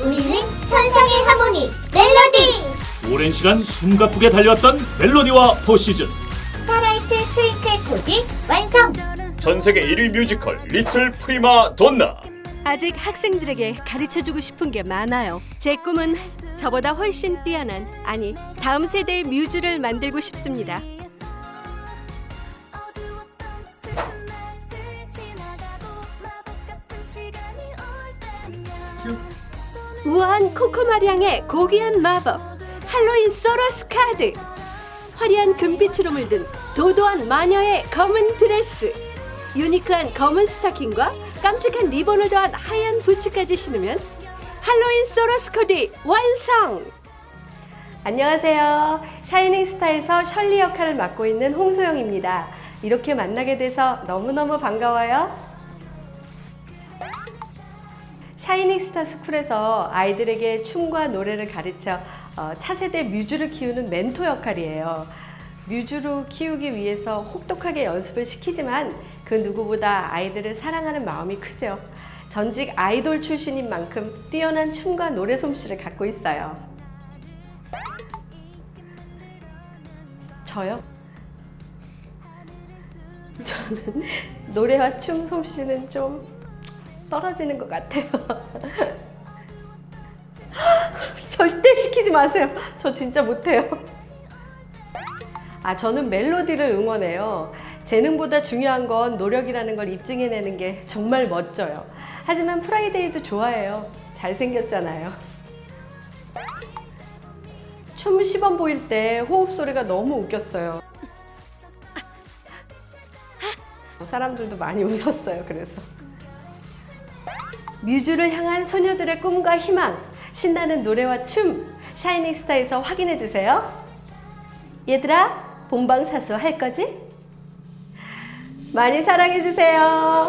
우리는 천상의 하모니 멜로디 오랜 시간 숨가쁘게 달려왔던 멜로디와 포시즌 스타라이트 트윙클 톡이 완성 전 세계 1위 뮤지컬 리틀 프리마 돈나 아직 학생들에게 가르쳐주고 싶은 게 많아요. 제 꿈은 저보다 훨씬 뛰어난, 아니, 다음 세대의 뮤즈를 만들고 싶습니다. 우아한 코코마리앙의 고귀한 마법, 할로윈 소러스 카드, 화려한 금빛으로 물든 도도한 마녀의 검은 드레스, 유니크한 검은 스타킹과 깜찍한 리본을 더한 하얀 부츠까지 신으면 할로윈 소러스 코디 완성! 안녕하세요. 샤이닝 스타에서 셜리 역할을 맡고 있는 홍소영입니다. 이렇게 만나게 돼서 너무너무 반가워요. 샤이닝 스타 스쿨에서 아이들에게 춤과 노래를 가르쳐 어, 차세대 뮤즈를 키우는 멘토 역할이에요. 뮤즈로 키우기 위해서 혹독하게 연습을 시키지만 그 누구보다 아이들을 사랑하는 마음이 크죠. 전직 아이돌 출신인 만큼 뛰어난 춤과 노래 솜씨를 갖고 있어요. 저요? 저는 노래와 춤 솜씨는 좀 떨어지는 것 같아요. 절대 시키지 마세요. 저 진짜 못해요. 아, 저는 멜로디를 응원해요. 재능보다 중요한 건 노력이라는 걸 입증해내는 게 정말 멋져요. 하지만 프라이데이도 좋아해요. 잘생겼잖아요. 춤 시범 보일 때 호흡 소리가 너무 웃겼어요. 사람들도 많이 웃었어요. 그래서. 뮤즈를 향한 소녀들의 꿈과 희망, 신나는 노래와 춤, 샤이닝 스타에서 확인해 주세요. 얘들아, 본방사수 할 거지? 많이 사랑해 주세요.